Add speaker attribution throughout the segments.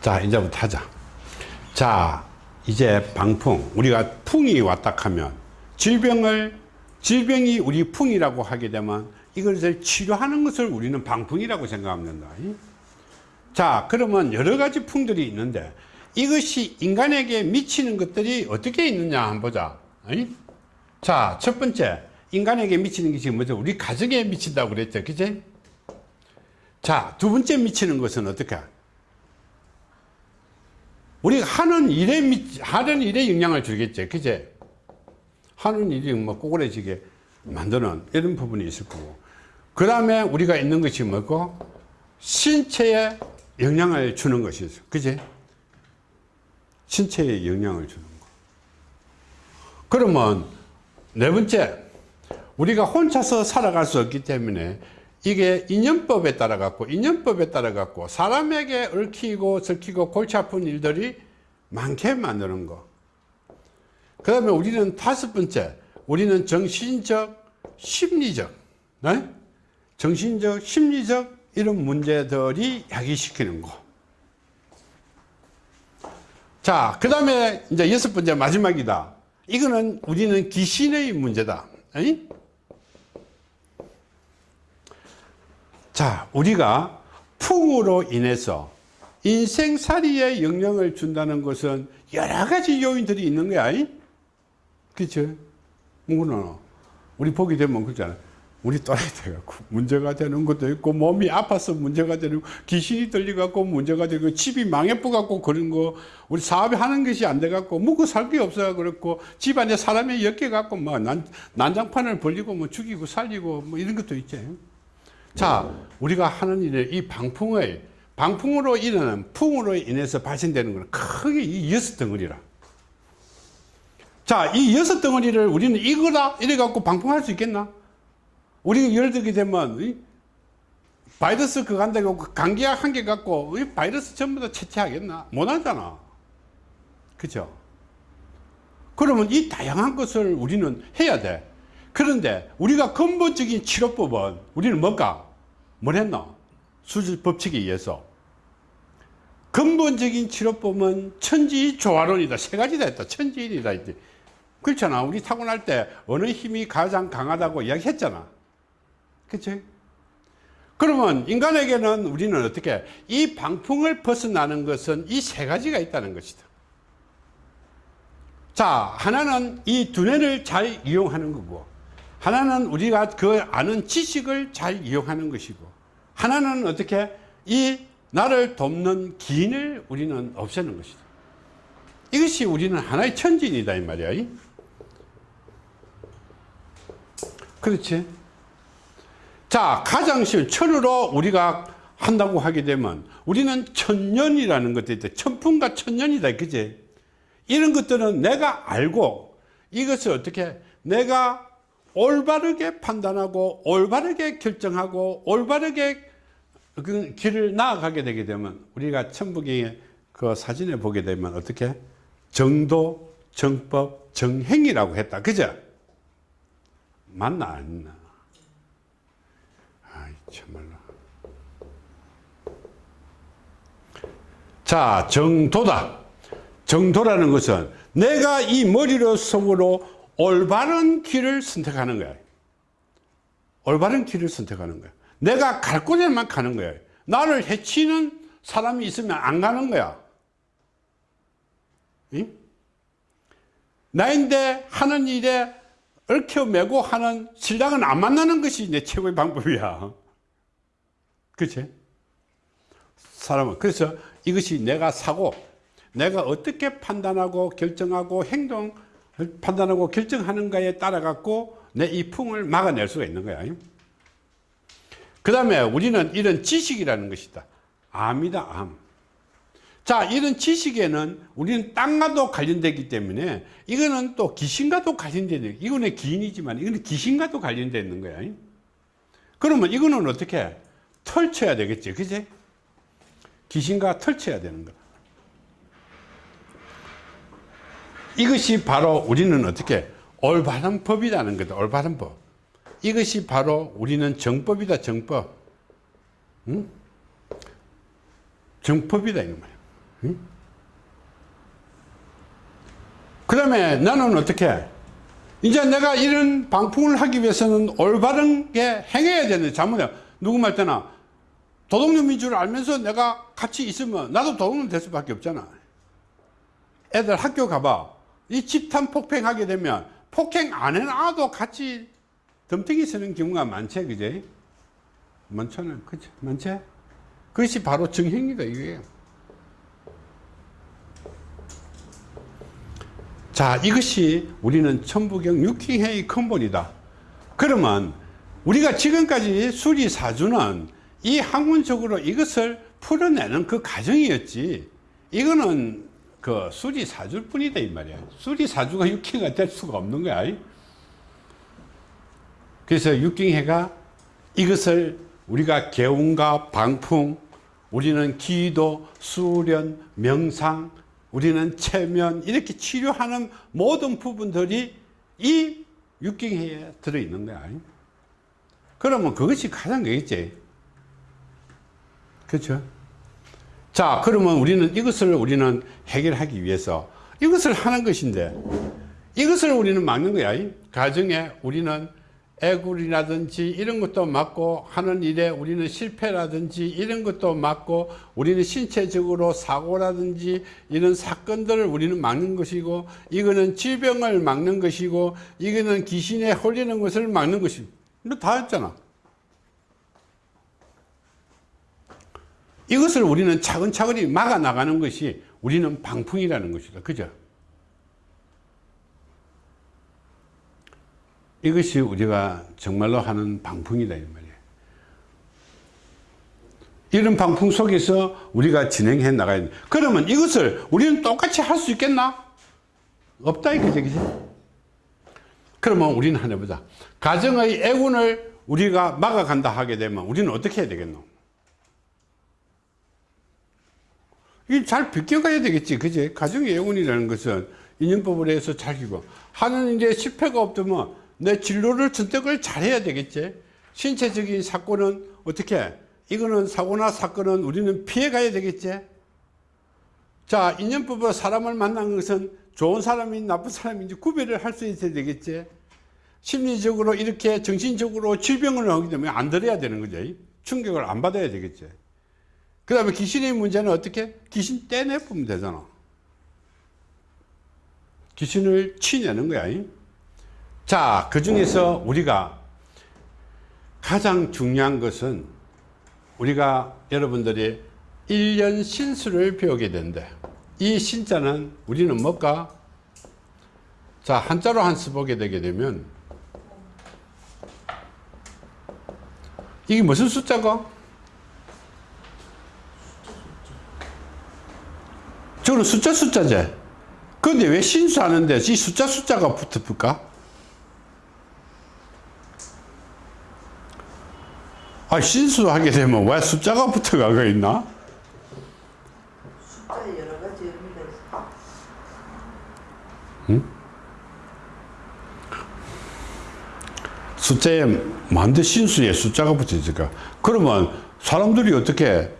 Speaker 1: 자 이제부터 하자. 자 이제 방풍. 우리가 풍이 왔다 하면 질병을 질병이 우리 풍이라고 하게 되면 이것을 치료하는 것을 우리는 방풍이라고 생각하면 된다. 자 그러면 여러 가지 풍들이 있는데 이것이 인간에게 미치는 것들이 어떻게 있느냐 한번 보자. 자 첫 번째. 인간에게 미치는 것이 뭐죠? 우리 가정에 미친다고 그랬죠. 그치? 자두 번째 미치는 것은 어떻게 우리가 하는 일에 미, 하는 일에 영향을 주겠죠 그제 하는 일이 뭐 꼬그레지게 만드는 이런 부분이 있을 거고. 그 다음에 우리가 있는 것이 뭐고? 신체에 영향을 주는 것이 있어. 그지 신체에 영향을 주는 거. 그러면 네 번째 우리가 혼자서 살아갈 수 없기 때문에 이게 인연법에 따라 갖고 인연법에 따라 갖고 사람에게 얽히고 설키고 골치 아픈 일들이 많게 만드는 거 그 다음에 우리는 다섯 번째 우리는 정신적 심리적 네? 정신적 심리적 이런 문제들이 야기시키는 거 자 그 다음에 이제 여섯 번째 마지막이다 이거는 우리는 귀신의 문제다 에이? 자 우리가 풍으로 인해서 인생살이에 영향을 준다는 것은 여러 가지 요인들이 있는 거야. 그렇죠 우리 보게 되면 그렇잖아. 우리 또라이 돼갖고 문제가 되는 것도 있고 몸이 아파서 문제가 되는 귀신이 들려갖고 문제가 되고 집이 망해뿌갖고 그런 거 우리 사업이 하는 것이 안 돼갖고 먹고 살 게 없어 그렇고 집안에 사람이 엮여갖고 뭐 난, 난장판을 벌리고 뭐 죽이고 살리고 뭐 이런 것도 있지 자 우리가 하는 일에 이 방풍의 방풍으로 일어나는 풍으로 인해서 발생되는 것은 크게 이 여섯 덩어리라. 자 이 여섯 덩어리를 우리는 이거다 이래 갖고 방풍할 수 있겠나? 우리 예를 들게 되면 바이러스 그거 한다 고 감기약 한 개 갖고 바이러스 전부 다 채취하겠나? 못 하잖아. 그죠? 그러면 이 다양한 것을 우리는 해야 돼 그런데 우리가 근본적인 치료법은 우리는 뭔가 뭘 했나? 수질 법칙에 의해서 근본적인 치료법은 천지조화론이다. 세 가지다 했다. 천지일이다. 했지. 그렇잖아. 우리 타고날 때 어느 힘이 가장 강하다고 이야기했잖아. 그치? 그러면 인간에게는 우리는 어떻게 이 방풍을 벗어나는 것은 이 세 가지가 있다는 것이다. 자, 하나는 이 두뇌를 잘 이용하는 거고 하나는 우리가 그 아는 지식을 잘 이용하는 것이고 하나는 어떻게 이 나를 돕는 기인을 우리는 없애는 것이다. 이것이 우리는 하나의 천진이다 이 말이야. 그렇지? 자 가장 쉬운 천으로 우리가 한다고 하게 되면 우리는 천년이라는 것도 있다. 천풍과 천년이다 그지? 이런 것들은 내가 알고 이것을 어떻게 내가 올바르게 판단하고 올바르게 결정하고 올바르게 그 길을 나아가게 되게 되면 우리가 천북의 그 사진에 보게 되면 어떻게? 정도 정법 정행이라고 했다. 그죠? 맞나 아니나? 아이 참말로. 자 정도다. 정도라는 것은 내가 이 머리로 속으로 올바른 길을 선택하는 거야. 올바른 길을 선택하는 거야. 내가 갈 곳에만 가는 거야. 나를 해치는 사람이 있으면 안 가는 거야. 응? 나인데 하는 일에 얽혀매고 하는 신랑은 안 만나는 것이 내 최고의 방법이야. 그치? 사람은. 그래서 이것이 내가 사고 내가 어떻게 판단하고 결정하고 행동 판단하고 결정하는가에 따라 갖고 내 이 풍을 막아낼 수가 있는 거야. 그 다음에 우리는 이런 지식이라는 것이다. 암이다 암. 자 이런 지식에는 우리는 땅과도 관련되기 때문에 이거는 또 귀신과도 관련되는 이거는 기인이지만 이거는 귀신과도 관련되어 있는 거야. 그러면 이거는 어떻게 털쳐야 되겠지 그지? 귀신과 털쳐야 되는 거 이것이 바로 우리는 어떻게 올바른 법이라는 거다 올바른 법. 이것이 바로 우리는 정법이다 정법. 응? 정법이다 이런 말이야. 그 다음에 나는 어떻게? 이제 내가 이런 방풍을 하기 위해서는 올바른 게 행해야 되는데 잘못해. 누구 말 때나 도둑놈인 줄 알면서 내가 같이 있으면 나도 도둑놈 될 수밖에 없잖아. 애들 학교 가봐 이 집단 폭행하게 되면 폭행 안 해놔도 같이 덤탱이 쓰는 경우가 많지 그제 많잖아요 그치? 많지? 그것이 바로 정행이다 이게. 자 이것이 우리는 천부경 육킹회의 근본이다. 그러면 우리가 지금까지 수리사주는 이 학문적으로 이것을 풀어내는 그 과정이었지. 이거는 그 수리사주일 뿐이다 이 말이야 수리사주가 육킹가 될 수가 없는 거야 그래서 육경회가 이것을 우리가 개운과 방풍, 우리는 기도, 수련, 명상, 우리는 체면 이렇게 치료하는 모든 부분들이 이 육경회에 들어있는 거야. 그러면 그것이 가장 되겠지. 그렇죠? 자, 그러면 우리는 이것을 우리는 해결하기 위해서 이것을 하는 것인데 이것을 우리는 막는 거야. 가정에 우리는 애굴이라든지 이런 것도 막고 하는 일에 우리는 실패라든지 이런 것도 막고 우리는 신체적으로 사고라든지 이런 사건들을 우리는 막는 것이고 이거는 질병을 막는 것이고 이거는 귀신에 홀리는 것을 막는 것이 이거 다 했잖아 이것을 우리는 차근차근히 막아 나가는 것이 우리는 방풍이라는 것이다. 그죠? 이것이 우리가 정말로 하는 방풍이다 이 말이에요. 이런 방풍 속에서 우리가 진행해 나가야 돼. 그러면 이것을 우리는 똑같이 할 수 있겠나? 없다 이거지 그지? 그러면 우리는 하나 보자. 가정의 애군을 우리가 막아간다 하게 되면 우리는 어떻게 해야 되겠노 이게 잘 비껴가야 되겠지 그지? 가정의 애군이라는 것은 인연법을 해서 잘 기고. 하는 이제 실패가 없다면 내 진로를 선택을 잘해야 되겠지. 신체적인 사건은 어떻게? 이거는 사고나 사건은 우리는 피해 가야 되겠지. 자 인연법으로 사람을 만난 것은 좋은 사람이 나쁜 사람인지 구별을 할 수 있어야 되겠지. 심리적으로 이렇게 정신적으로 질병을 하게 되면 안 들어야 되는 거죠. 충격을 안 받아야 되겠지 그 다음에 귀신의 문제는 어떻게 귀신 떼내보면 되잖아 귀신을 치내는 거야 자, 그 중에서 우리가 가장 중요한 것은 우리가 여러분들이 1년 신수를 배우게 된대. 이 신자는 우리는 뭘까? 자, 한자로 한수 보게 되게 되면 이게 무슨 숫자가? 저는 숫자 숫자제. 그런데 왜 신수 하는데 이 숫자 숫자가 붙을까? 아, 신수하게 되면 왜 숫자가 붙어가고 있나?
Speaker 2: 숫자에 여러 가지 의미가 있어.
Speaker 1: 숫자에 만드 신수에 숫자가 붙어있을까? 그러면 사람들이 어떻게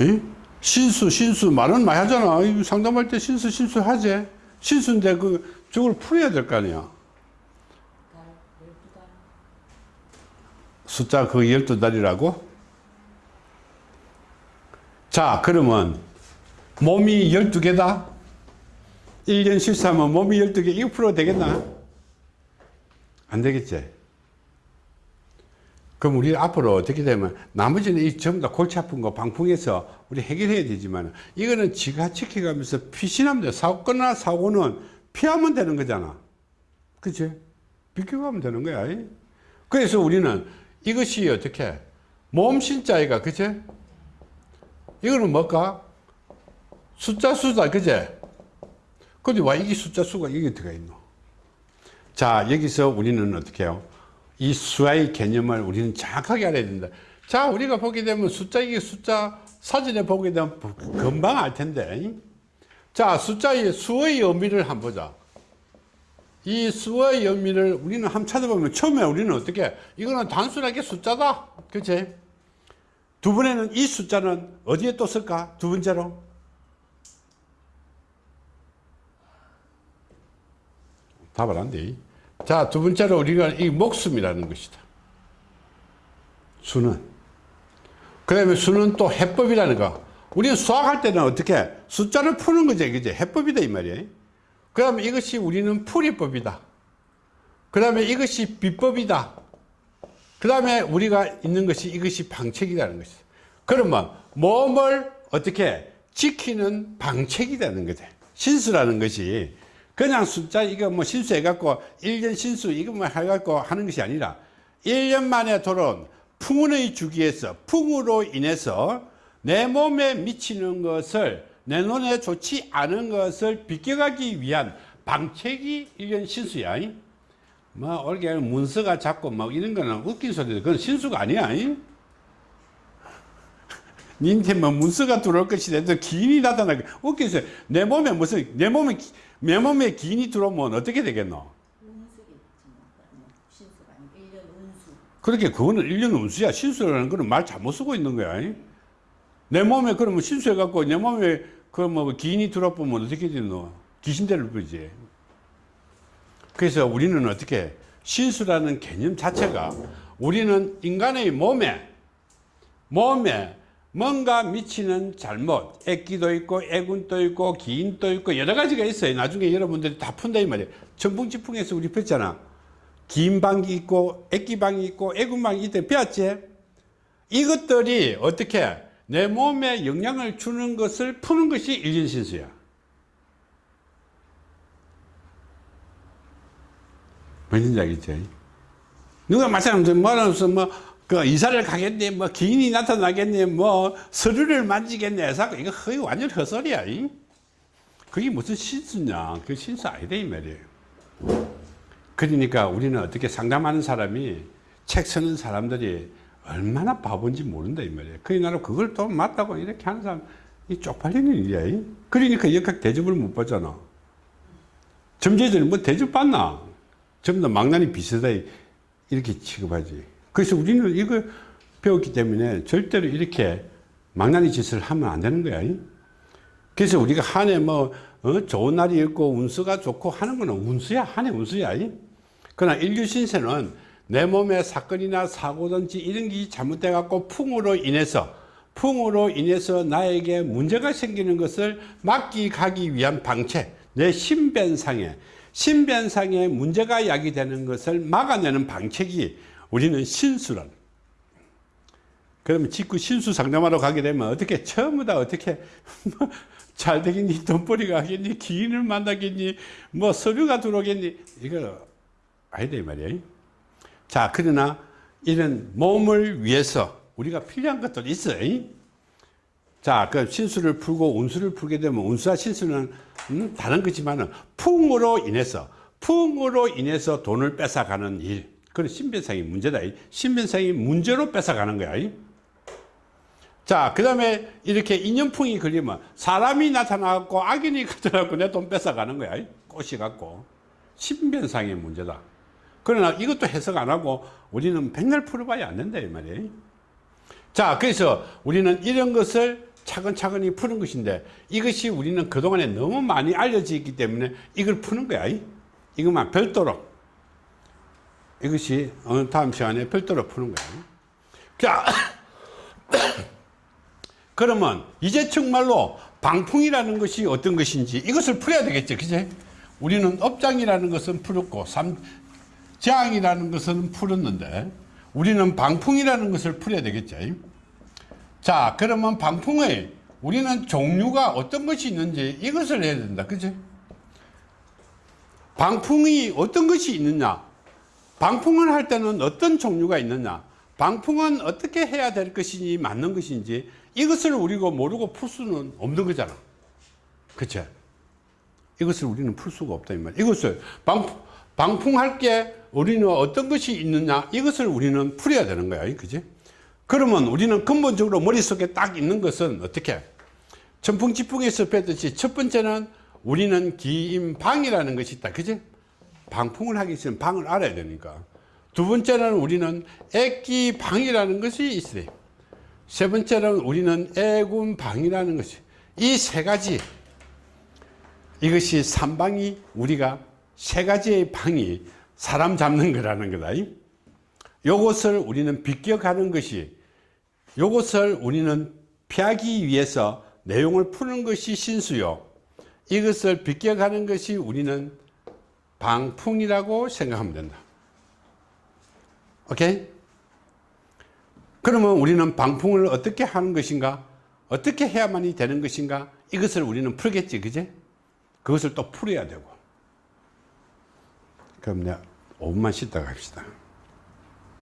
Speaker 1: 이? 신수 신수. 말은 많이 하잖아. 이 상담할 때 신수 신수 하지. 신수인데 그 저걸 풀어야 될 거 아니야. 숫자 그 12달이라고? 자 그러면 몸이 12개다? 1년 실수하면 몸이 12개. 1% 되겠나? 안 되겠지 그럼 우리 앞으로 어떻게 되면 나머지는 이 전부 다 골치 아픈 거 방풍해서 우리 해결해야 되지만 이거는 지가 지켜가면서 피신하면 돼 사고나 사고는 피하면 되는 거잖아 그치? 비켜가면 되는 거야 그래서 우리는 이것이 어떻게 몸신자이가 그치? 이거는 뭘까? 숫자 수다 그제? 근데 와 이게 숫자 수가 이게 들어가 있노? 자 여기서 우리는 어떻게 해요? 이 수아의 개념을 우리는 정확하게 알아야 된다. 자 우리가 보게 되면 숫자 이게 숫자 사진에 보게 되면 금방 알 텐데. 자 숫자의 수의 의미를 한번 보자. 이 수의 의미를 우리는 한번 찾아보면 처음에 우리는 어떻게 이거는 단순하게 숫자다. 그치? 두 번에는 이 숫자는 어디에 또 쓸까? 두 번째로. 답을 안돼. 자, 두 번째로 우리가 이 목숨이라는 것이다. 수는. 그 다음에 수는 또 해법이라는 거. 우리는 수학할 때는 어떻게? 숫자를 푸는 거지, 그지? 해법이다, 이 말이에요. 그 다음에 이것이 우리는 풀이법이다. 그 다음에 이것이 비법이다. 그 다음에 우리가 있는 것이 이것이 방책이라는 것이다. 그러면 몸을 어떻게 지키는 방책이 되는 거지. 신수라는 것이 그냥 숫자 이거 뭐 신수 해갖고 1년 신수 이것만 해갖고 하는 것이 아니라 1년 만에 돌아온 풍운의 주기에서 풍으로 인해서 내 몸에 미치는 것을 내 눈에 좋지 않은 것을 비껴가기 위한 방책이 1년 신수야. 뭐 올게 문서가 잡고 막 이런 거는 웃긴 소리들 그건 신수가 아니야. 니한테 뭐 문서가 들어올 것이라도 기인이 나타나게 웃긴 소리. 내 몸에 무슨 내 몸에 기- 내 몸에 기인이 들어오면 어떻게 되겠노?
Speaker 2: 운수겠지 뭐. 그러면 신수가 아니고 1년 운수.
Speaker 1: 그렇게 그거는 1년 운수야. 신수라는 거는 말 잘못 쓰고 있는 거야. 내 몸에 그러면 신수해갖고 내 몸에 그뭐 기인이 들어보면 어떻게 되노? 귀신대를 부르지. 그래서 우리는 어떻게 신수라는 개념 자체가 우리는 인간의 몸에 몸에 뭔가 미치는 잘못, 애기도 있고 애군도 있고 기인도 있고 여러 가지가 있어요. 나중에 여러분들이 다 푼다 이 말이에요. 전풍지풍에서 우리 폈잖아. 기인방이 있고 애기방이 있고 애군방이 있대 배웠지? 이것들이 어떻게 내 몸에 영향을 주는 것을 푸는 것이 일진신수야. 뭔지 알겠지? 누가 마찬가지로 뭐라면서 뭐, 그 이사를 가겠네, 뭐, 기인이 나타나겠네, 뭐, 서류를 만지겠네, 해서 이거 거의 완전 헛소리야. 이? 그게 무슨 신수냐. 그 신수 아니다, 이 말이에요. 그러니까 우리는 어떻게 상담하는 사람이 책 쓰는 사람들이 얼마나 바본지 모른다 이 말이에요. 그러나로 그걸 또 맞다고 이렇게 하는 사람 이 쪽팔리는 일이야. 이. 그러니까 역학 대접을 못 받잖아. 점재들은 뭐 대접 받나? 전부 다 망나니 비슷하다 이렇게 취급하지. 그래서 우리는 이거 배웠기 때문에 절대로 이렇게 망나니 짓을 하면 안 되는 거야. 이. 그래서 우리가 한 해 뭐, 어, 좋은 날이 있고 운수가 좋고 하는 거는 운수야. 한 해 운수야. 이. 그러나 인류 신세는 내 몸에 사건이나 사고든지 이런 게 잘못돼 갖고 풍으로 인해서 풍으로 인해서 나에게 문제가 생기는 것을 막기 가기 위한 방책 내 신변상에 신변상에 문제가 야기되는 것을 막아내는 방책이 우리는 신수란. 그러면 직구 신수 상담하러 가게 되면 어떻게 처음부 다 어떻게 뭐 잘 되겠니? 돈벌이가 하겠니? 기인을 만나겠니? 뭐 서류가 들어오겠니? 이거 아니다 이 말이에요 자 그러나 이런 몸을 위해서 우리가 필요한 것들이 있어요. 자그 신수를 풀고 운수를 풀게 되면 운수와 신수는 음, 다른 거지만 은 풍으로 인해서 풍으로 인해서 돈을 뺏어가는 일 그건 신변상의 문제다 이. 신변상의 문제로 뺏어가는 거야 이. 자, 그 다음에 이렇게 인연풍이 걸리면 사람이 나타나갖고 악인이 나타나갖고 내 돈 뺏어가는 거야. 꽃이 갖고. 신변상의 문제다. 그러나 이것도 해석 안 하고 우리는 백날 풀어봐야 안 된다, 이 말이에요. 자, 그래서 우리는 이런 것을 차근차근히 푸는 것인데 이것이 우리는 그동안에 너무 많이 알려져 있기 때문에 이걸 푸는 거야. 이것만 별도로. 이것이 어느 다음 시간에 별도로 푸는 거야. 자, 그러면 이제 정말로 방풍이라는 것이 어떤 것인지 이것을 풀어야 되겠죠. 그제? 우리는 업장이라는 것은 풀었고 삼, 재앙이라는 것은 풀었는데 우리는 방풍이라는 것을 풀어야 되겠죠. 자, 그러면 방풍의 우리는 종류가 어떤 것이 있는지 이것을 해야 된다. 그제? 방풍이 어떤 것이 있느냐? 방풍을 할 때는 어떤 종류가 있느냐? 방풍은 어떻게 해야 될 것이니 맞는 것인지 이것을 우리가 모르고 풀 수는 없는 거잖아. 그쵸? 이것을 우리는 풀 수가 없다, 이 말. 이것을 방, 방풍할 게 우리는 어떤 것이 있느냐? 이것을 우리는 풀어야 되는 거야. 그지? 그러면 우리는 근본적으로 머릿속에 딱 있는 것은 어떻게? 천풍지풍에서 뵀듯이 첫 번째는 우리는 기임방이라는 것이 있다. 그지? 방풍을 하기 위해서는 방을 알아야 되니까. 두 번째는 우리는 애기방이라는 것이 있어요. 세 번째는 우리는 애군방이라는 것이 이 세 가지 이것이 삼방이 우리가 세 가지의 방이 사람 잡는 거라는 거다. 요것을 우리는 비껴가는 것이 요것을 우리는 피하기 위해서 내용을 푸는 것이 신수요. 이것을 비껴가는 것이 우리는 방풍이라고 생각하면 된다. 오케이? 그러면 우리는 방풍을 어떻게 하는 것인가? 어떻게 해야만이 되는 것인가? 이것을 우리는 풀겠지, 그제? 그것을 또 풀어야 되고. 그럼 내가 5분만 쉬다가 합시다.